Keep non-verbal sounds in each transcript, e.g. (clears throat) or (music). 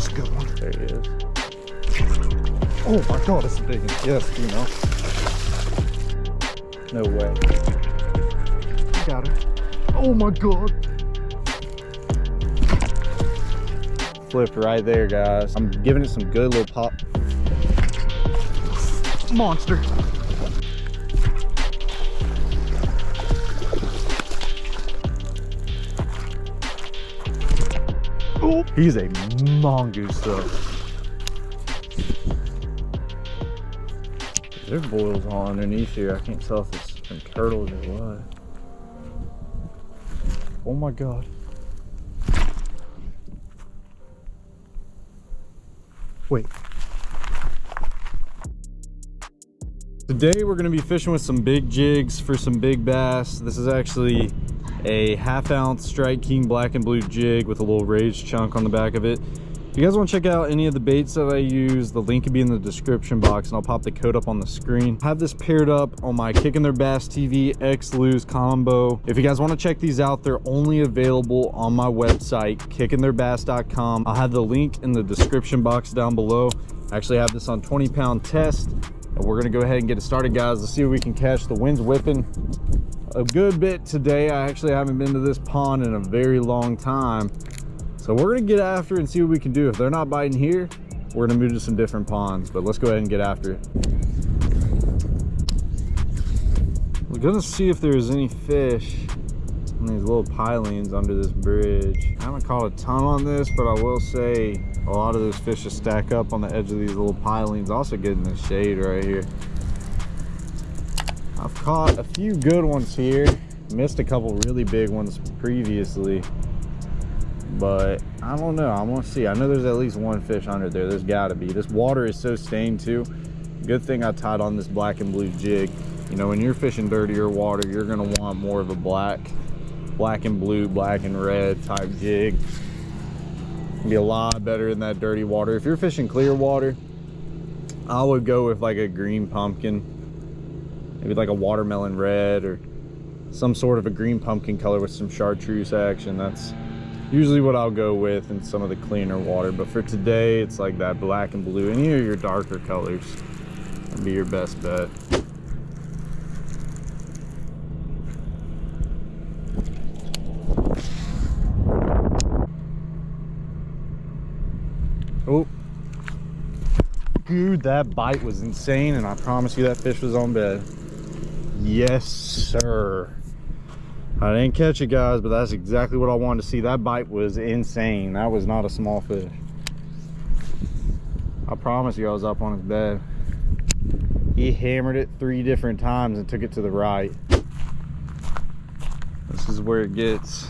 it's a good one. There he is. Oh my god, it's a big one. Yes, you know. No way. I got her. Oh my god. Flipped right there, guys. I'm giving it some good little pop. Monster. He's a mongoose though. There's boils all underneath here. I can't tell if it's some turtles or what. Oh my god. Wait. Today we're gonna be fishing with some big jigs for some big bass. This is actually a half ounce Strike King black and blue jig with a little raised chunk on the back of it. If you guys want to check out any of the baits that I use, the link will be in the description box and I'll pop the code up on the screen. I have this paired up on my Kicking Their Bass TV X Lew's combo. If you guys want to check these out, they're only available on my website, kickingtheirbass.com. I'll have the link in the description box down below. I actually have this on 20 pound test and we're gonna go ahead and get it started guys. Let's see if we can catch. The wind's whipping a good bit today. I actually haven't been to this pond in a very long time. So we're gonna get after and see what we can do. If they're not biting here, we're gonna move to some different ponds, but let's go ahead and get after it. We're gonna see if there's any fish on these little pilings under this bridge. I haven't caught a ton on this, but I will say a lot of those fish just stack up on the edge of these little pilings. Also getting the shade right here. I've caught a few good ones here. Missed a couple really big ones previously but I don't know. I'm going to see. I know there's at least one fish under there. There's got to be. This water is so stained too. Good thing I tied on this black and blue jig. You know, when you're fishing dirtier water, you're going to want more of a black, black and blue, black and red type jig. Be a lot better in that dirty water. If you're fishing clear water, I would go with like a green pumpkin, maybe like a watermelon red or some sort of a green pumpkin color with some chartreuse action. That's usually what I'll go with in some of the cleaner water. But for today, it's like that black and blue. Any of your darker colors would be your best bet. Oh. Dude, that bite was insane, and I promise you that fish was on bed. Yes, sir. I didn't catch it guys, but that's exactly what I wanted to see. That bite was insane. That was not a small fish. I promise you I was up on his bed. He hammered it three different times and took it to the right. This is where it gets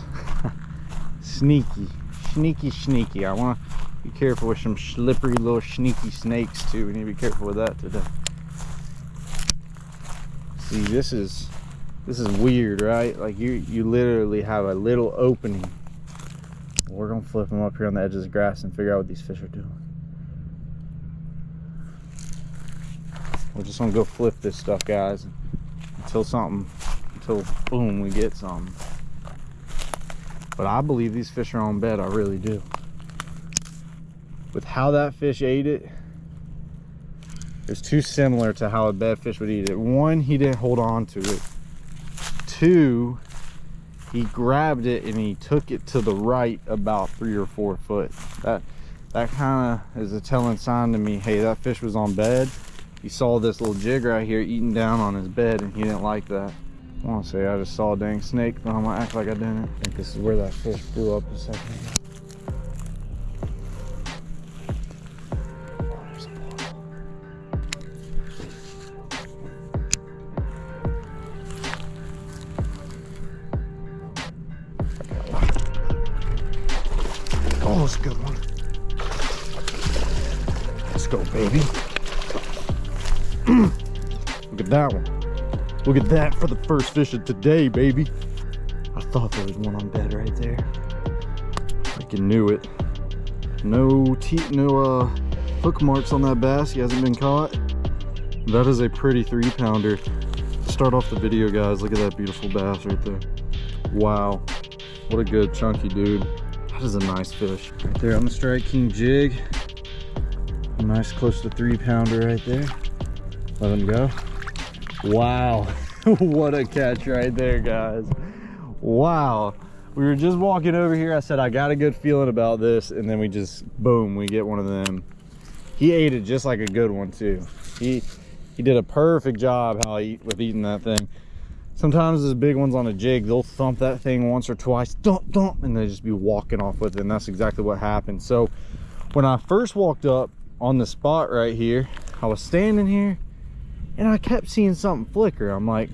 (laughs) sneaky, sneaky, sneaky. I want to be careful with some slippery little sneaky snakes too. We need to be careful with that today. See, this is this is weird right? Like you you literally have a little opening. We're gonna flip them up here on the edge of the grass and figure out what these fish are doing. We're just gonna go flip this stuff guys until something until boom we get something. But i believe these fish are on bed i really do. With how that fish ate it it's too similar to how a bed fish would eat it. One he didn't hold on to it. Two he grabbed it and he took it to the right about three or four foot. That that kind of is a telling sign to me hey that fish was on bed. He saw this little jig right here eating down on his bed and he didn't like that. I want to say i just saw a dang snake but i'm gonna act like i didn't. I think this is where that fish blew up a second It's a good one. Let's go, baby. (clears throat) Look at that one. Look at that for the first fish of today, baby. I thought there was one on bed right there. Freaking knew it. No teeth, no uh, hook marks on that bass. He hasn't been caught. That is a pretty three pounder. Start off the video, guys. Look at that beautiful bass right there. Wow. What a good chunky dude. That is a nice fish. Right there on the Strike King jig. Nice close to three pounder right there. Let him go. Wow. (laughs) what a catch right there, guys. Wow. We were just walking over here. I said, I got a good feeling about this. And then we just, boom, we get one of them. He ate it just like a good one too. He he did a perfect job how he with eating that thing. Sometimes those big ones on a jig, they'll thump that thing once or twice, thump, thump, and they just be walking off with it. And that's exactly what happened. So when I first walked up on the spot right here, I was standing here and I kept seeing something flicker. I'm like,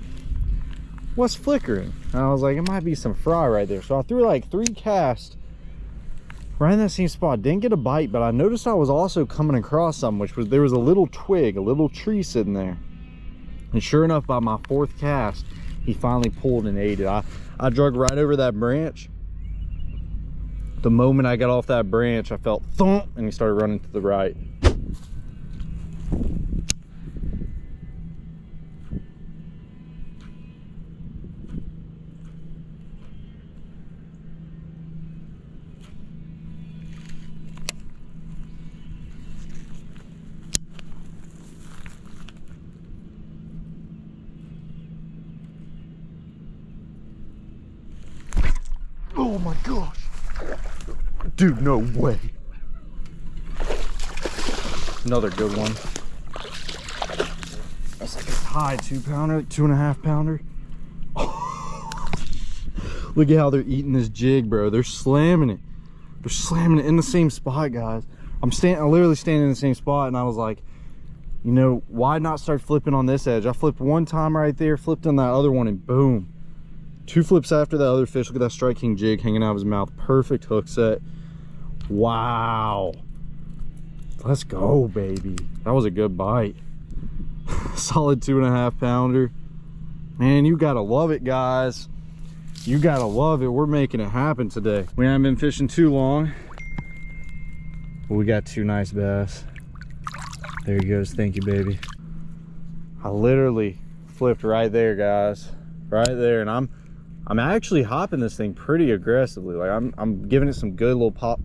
what's flickering? And I was like, it might be some fry right there. So I threw like three casts right in that same spot. Didn't get a bite, but I noticed I was also coming across something, which was there was a little twig, a little tree sitting there. And sure enough, by my fourth cast, he finally pulled and ate it. I, I drug right over that branch. The moment I got off that branch, I felt thump and he started running to the right. Oh my gosh. Dude, no way. Another good one. That's like a high two pounder, two and a half pounder. (laughs) Look at how they're eating this jig, bro. They're slamming it. They're slamming it in the same spot, guys. I'm standing, I'm literally standing in the same spot, and I was like, you know, why not start flipping on this edge? I flipped one time right there, flipped on that other one, and boom. Two flips after that other fish. Look at that Strike King jig hanging out of his mouth. Perfect hook set. Wow. Let's go, oh. baby. That was a good bite. (laughs) Solid two and a half pounder. Man, you gotta love it, guys. You gotta love it. We're making it happen today. We haven't been fishing too long. But we got two nice bass. There he goes. Thank you, baby. I literally flipped right there, guys. Right there. And I'm I'm actually hopping this thing pretty aggressively. Like I'm I'm giving it some good little pop.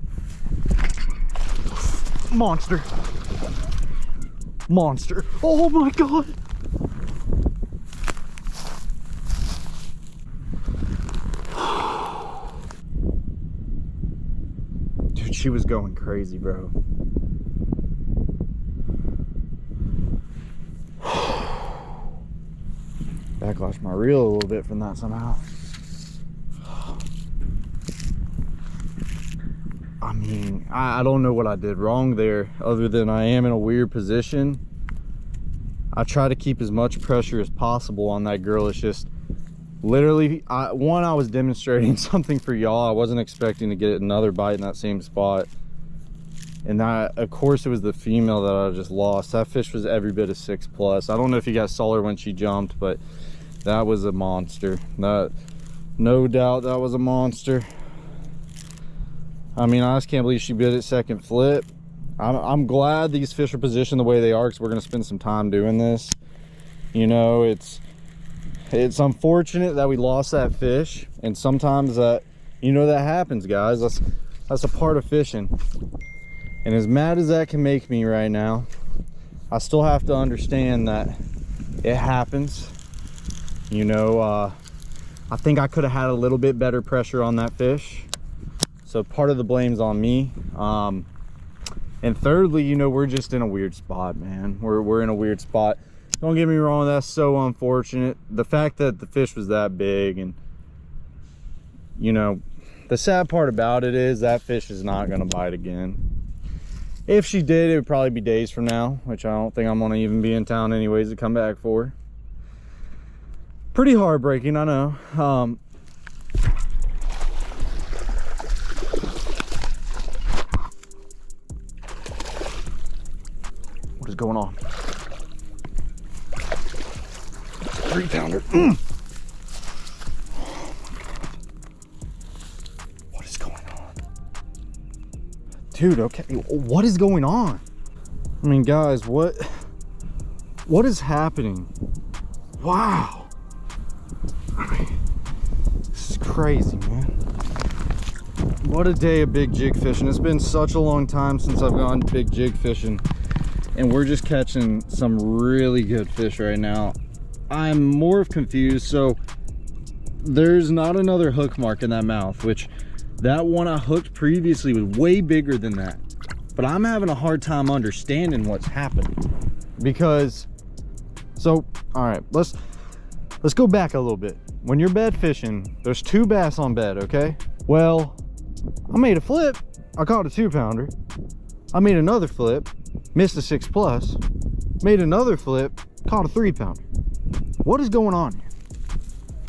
Monster. Monster. Oh my god. (sighs) Dude, she was going crazy, bro. (sighs) Backlash my reel a little bit from that somehow. Mean, I, I don't know what I did wrong there other than I am in a weird position. I try to keep as much pressure as possible on that girl. It's just literally, I, one, I was demonstrating (laughs) something for y'all. I wasn't expecting to get another bite in that same spot. And that, of course, it was the female that I just lost. That fish was every bit of six plus. I don't know if you guys saw her when she jumped, but that was a monster. That, no doubt that was a monster. I mean, I just can't believe she bit it second flip. I'm, I'm glad these fish are positioned the way they are because we're going to spend some time doing this. You know, it's it's unfortunate that we lost that fish. And sometimes that, you know, that happens, guys. That's, that's a part of fishing. And as mad as that can make me right now, I still have to understand that it happens. You know, uh, I think I could have had a little bit better pressure on that fish. So part of the blame's on me. Um, and thirdly, you know, we're just in a weird spot, man. We're, we're in a weird spot. Don't get me wrong, that's so unfortunate. The fact that the fish was that big and, you know, the sad part about it is that fish is not gonna bite again. If she did, it would probably be days from now, which I don't think I'm gonna even be in town anyways to come back for. Pretty heartbreaking, I know. Um, is going on? Three pounder. Mm. What is going on? Dude, okay. What is going on? I mean, guys, what what is happening? Wow. I mean, this is crazy, man. what a day of big jig fishing. It's been such a long time since I've gone big jig fishing and we're just catching some really good fish right now. I'm more confused. So there's not another hook mark in that mouth, which that one I hooked previously was way bigger than that. But I'm having a hard time understanding what's happening because, so, all right, let's, let's go back a little bit. When you're bed fishing, there's two bass on bed, okay? Well, I made a flip. I caught a two pounder. I made another flip, missed a six plus, made another flip, caught a three pounder. What is going on here?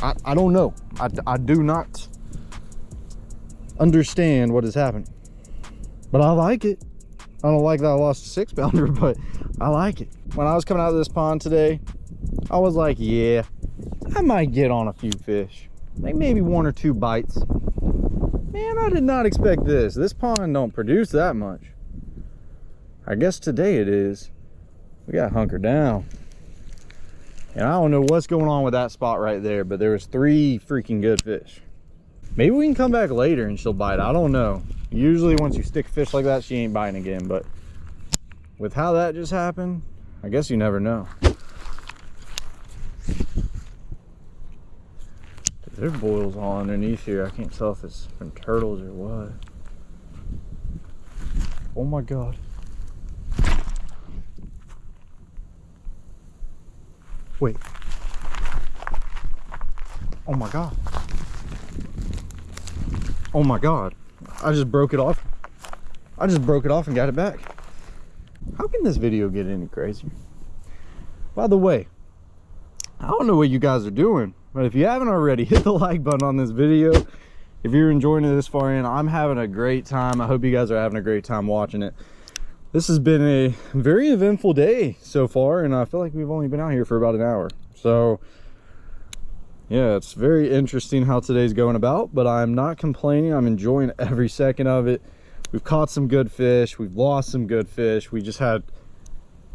I, I don't know. I, I do not understand what is happening. But I like it. I don't like that I lost a six pounder, (laughs) but I like it. When I was coming out of this pond today, I was like, yeah, I might get on a few fish. Like maybe one or two bites. Man, I did not expect this. This pond don't produce that much. I guess today it is. We got hunker down. And I don't know what's going on with that spot right there, but there was three freaking good fish. Maybe we can come back later and she'll bite. I don't know. Usually once you stick fish like that, she ain't biting again. But with how that just happened, I guess you never know. There's boils all underneath here. I can't tell if it's from turtles or what. Oh my God. Wait. Oh my God. Oh my God. I just broke it off. I just broke it off and got it back. How can this video get any crazier? By the way, I don't know what you guys are doing, but if you haven't already, (laughs) hit the like button on this video. If you're enjoying it this far in, I'm having a great time. I hope you guys are having a great time watching it. This has been a very eventful day so far, and I feel like we've only been out here for about an hour. So, yeah, it's very interesting how today's going about, but I'm not complaining. I'm enjoying (laughs) every second of it. We've caught some good fish. We've lost some good fish. We just had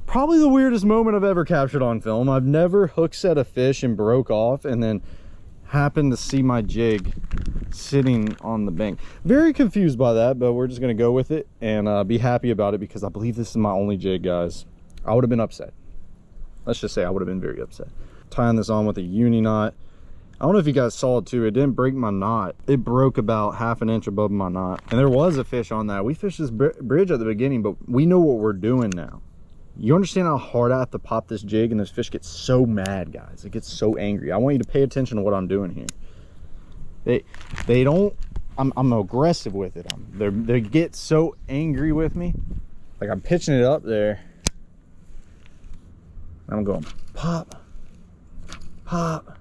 probably the weirdest moment I've ever captured on film. I've never hook set a fish and broke off and then happened to see my jig sitting on the bank. Very confused by that, but we're just gonna go with it and uh, be happy about it because I believe this is my only jig, guys. I would have been upset. Let's just say I would have been very upset. Tying this on with a uni knot. I don't know if you guys saw it too. It didn't break my knot. It broke about half an inch above my knot. And there was a fish on that. We fished this bridge at the beginning, but we know what we're doing now you understand how hard I have to pop this jig and this fish gets so mad, guys. It gets so angry. I want you to pay attention to what I'm doing here. They they don't I'm I'm aggressive with it. I'm they they get so angry with me. Like I'm pitching it up there. I'm going pop, pop,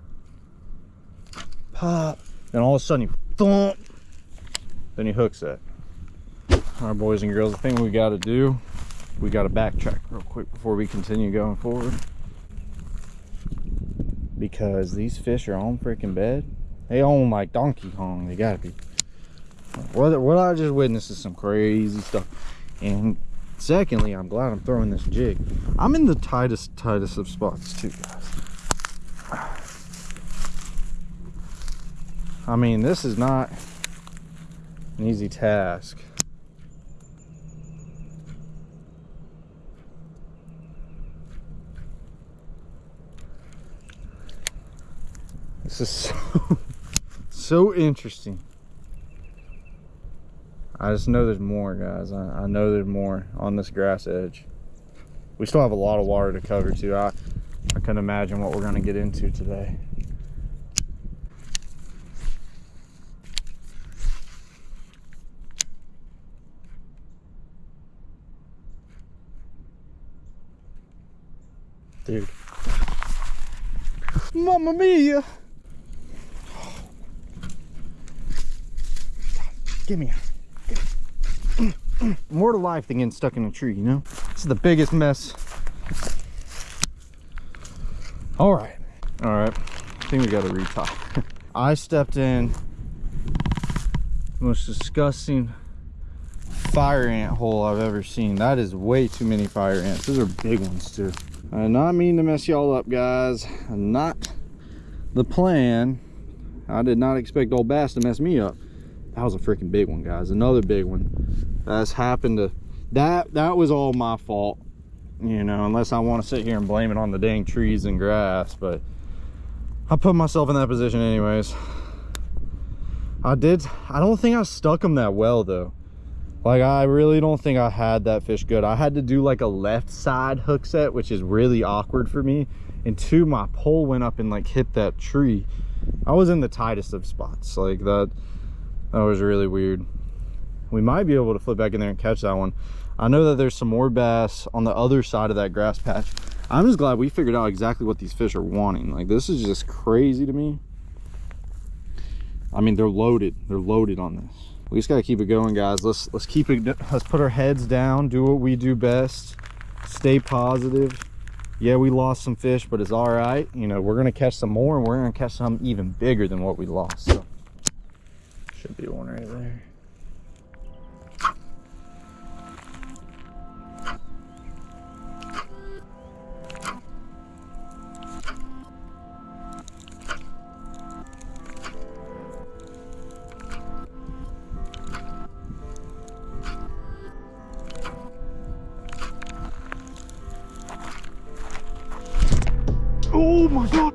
pop. And all of a sudden you thump. Then he hooks it. All right, boys and girls, the thing we got to do we got to backtrack real quick before we continue going forward because these fish are on freaking bed they own like donkey kong. They gotta be. What, what i just witnessed is some crazy stuff. And secondly i'm glad i'm throwing this jig. I'm in the tightest tightest of spots too guys. I mean this is not an easy task. This is (laughs) so, so interesting. I just know there's more, guys. I, I, know there's more on this grass edge. We still have a lot of water to cover, too. I, I couldn't imagine what we're going to get into today. Dude. Mamma mia! Give me (clears throat) More to life than getting stuck in a tree, you know? This is the biggest mess. All right. All right. I think we got to retie. (laughs) I stepped in the most disgusting fire ant hole I've ever seen. That is way too many fire ants. Those are big ones too. I did not mean to mess y'all up, guys. Not the plan. I did not expect old bass to mess me up. That was a freaking big one guys. Another big one. That's happened to that that was all my fault you know unless i want to sit here and blame it on the dang trees and grass but i put myself in that position anyways. I did i don't think i stuck them that well though. Like i really don't think i had that fish good. I had to do like a left side hook set which is really awkward for me and two my pole went up and like hit that tree. I was in the tightest of spots. Like that that was really weird. We might be able to flip back in there and catch that one. I know that there's some more bass on the other side of that grass patch. I'm just glad we figured out exactly what these fish are wanting. Like this is just crazy to me. I mean they're loaded. They're loaded on this. We just got to keep it going guys. Let's let's keep it let's put our heads down do what we do best stay positive. Yeah we lost some fish but it's all right. You know we're gonna catch some more and we're gonna catch some even bigger than what we lost so should be one right there Oh my god!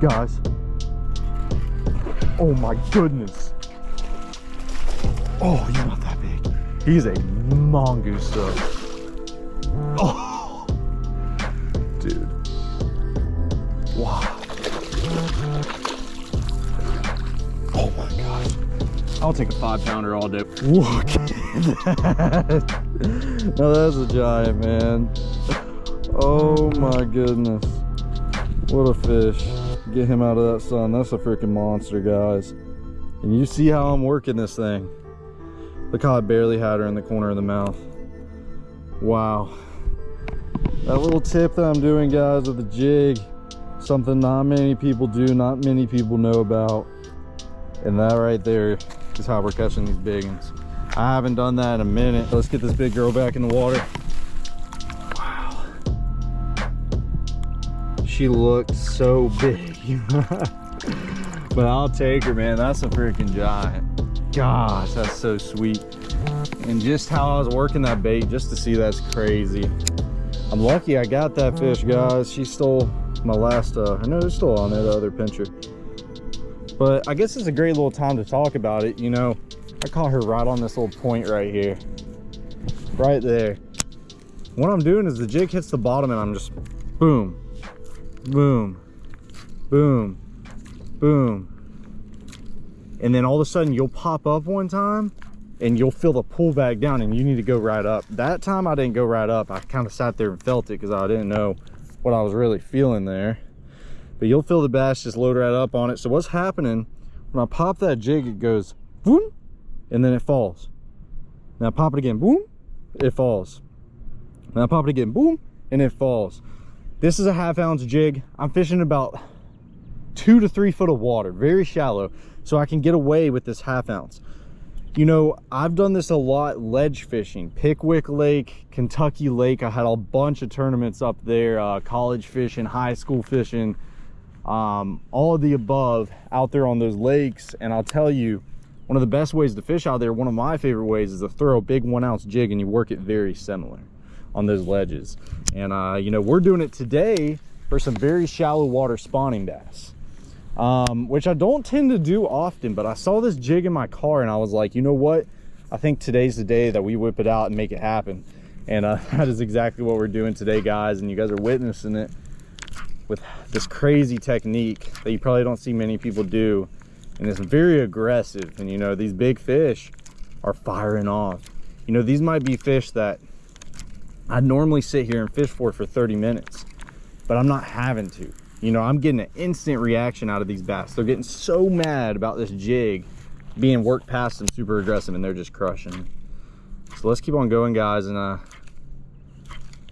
Guys. Oh my goodness. Oh, you're not that big. He's a mongoose though. Oh, dude. Wow. Oh my god. I'll take a five pounder all day. Look at that. now that's a giant, man. Oh my goodness. What a fish. Get him out of that sun. That's a freaking monster, guys. And you see how I'm working this thing. Look how I barely had her in the corner of the mouth. Wow. That little tip that I'm doing, guys, with the jig, something not many people do, not many people know about. And that right there is how we're catching these big ones. I haven't done that in a minute. Let's get this big girl back in the water. Wow. She looked so big (laughs) but i'll take her man. That's a freaking giant. Gosh. That's so sweet. And just how i was working that bait just to see that's crazy. I'm lucky i got that fish guys. She stole my last uh i know it's still on there the other pincher. But i guess it's a great little time to talk about it you know. I caught her right on this little point right here. Right there. What i'm doing is the jig hits the bottom and i'm just boom boom, boom, boom. And then all of a sudden you'll pop up one time and you'll feel the pull back down and you need to go right up. That time I didn't go right up. I kind of sat there and felt it because I didn't know what I was really feeling there. But you'll feel the bass just load right up on it. So what's happening, when I pop that jig, it goes boom, and then it falls. Now pop it again, boom, it falls. Now pop it again, boom, and it falls. This is a half ounce jig. I'm fishing about two to three foot of water, very shallow, so I can get away with this half ounce. You know, I've done this a lot ledge fishing, Pickwick Lake, Kentucky Lake. I had a bunch of tournaments up there, uh, college fishing, high school fishing, um, all of the above out there on those lakes. And I'll tell you, one of the best ways to fish out there, one of my favorite ways is to throw a big one ounce jig and you work it very similar on those ledges. And, uh, you know, we're doing it today for some very shallow water spawning bass, um, which I don't tend to do often, but I saw this jig in my car and I was like, you know what? I think today's the day that we whip it out and make it happen. And uh, (laughs) that is exactly what we're doing today, guys. And you guys are witnessing it with this crazy technique that you probably don't see many people do. And it's very aggressive. And you know, these big fish are firing off. You know, these might be fish that I normally sit here and fish for for 30 minutes, but I'm not having to. You know, I'm getting an instant reaction out of these bass. They're getting so mad about this jig being worked past them super aggressive and they're just crushing. So let's keep on going guys and uh,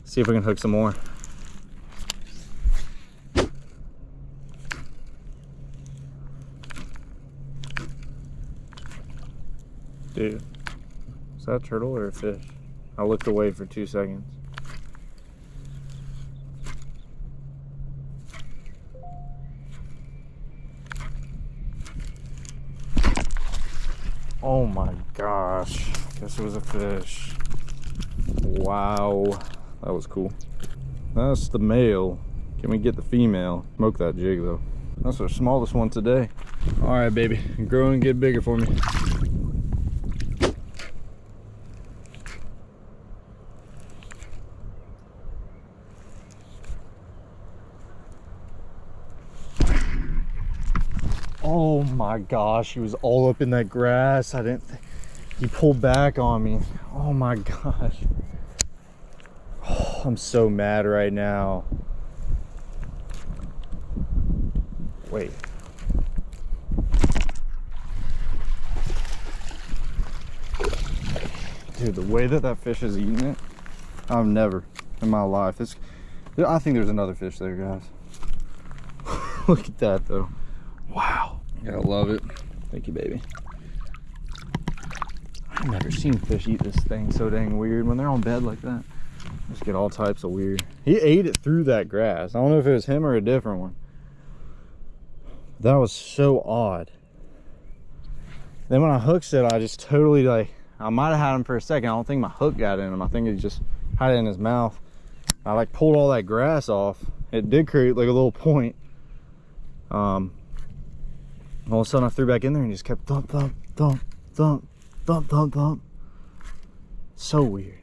see if we can hook some more. Dude, is that a turtle or a fish? I looked away for two seconds. Oh my gosh. Guess it was a fish. Wow. That was cool. That's the male. Can we get the female? Smoke that jig though. That's our smallest one today. All right, baby. Grow and get bigger for me. Oh my gosh, he was all up in that grass. I didn't, he pulled back on me. Oh my gosh. Oh, (sighs) I'm so mad right now. Wait. Dude, the way that that fish is eating it, I've never in my life. This, I think there's another fish there, guys. (laughs) Look at that though. Wow. Gotta love it. Thank you, baby. I've never seen fish eat this thing so dang weird when they're on bed like that. Just get all types of weird. He ate it through that grass. I don't know if it was him or a different one. That was so odd. Then when I hooked it, I just totally like, I might have had him for a second. I don't think my hook got in him. I think he just had it in his mouth. I like pulled all that grass off. It did create like a little point. Um, all of a sudden I threw back in there and just kept thump, thump, thump, thump, thump, thump, thump. So weird.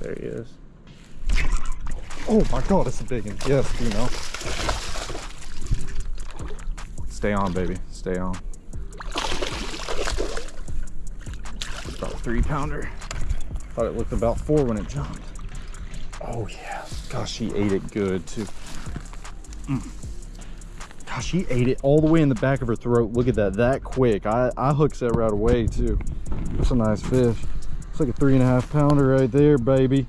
There he is. Oh my god, it's a big one. Yes, you know. Stay on, baby. Stay on. About a three pounder. Thought it looked about four when it jumped. Oh yeah. Gosh, she ate it good too. Mm. Gosh, she ate it all the way in the back of her throat. Look at that, that quick. I, I hooked that right away too. That's a nice fish. It's like a three and a half pounder right there, baby.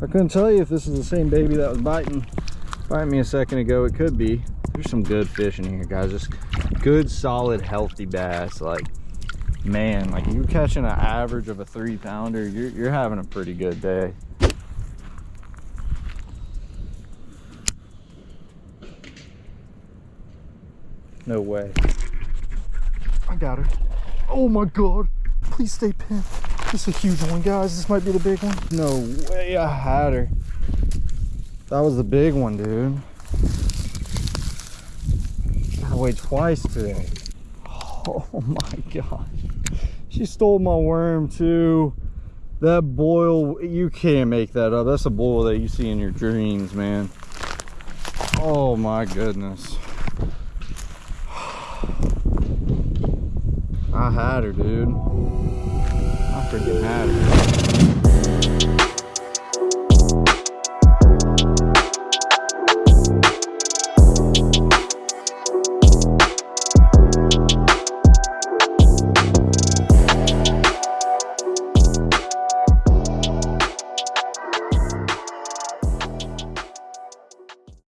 I couldn't tell you if this is the same baby that was biting, biting me a second ago. It could be. There's some good fish in here, guys. Just good, solid, healthy bass. Like, man, like you're catching an average of a three pounder, you're, you're having a pretty good day. No way. I got her. Oh my God. Please stay pinned. This is a huge one, guys. This might be the big one. No way I had her. That was the big one, dude. I weighed twice today. (laughs) Oh my gosh. She stole my worm too. That boil, you can't make that up. That's a boil that you see in your dreams, man. Oh my goodness. I had her, dude. I freaking had her.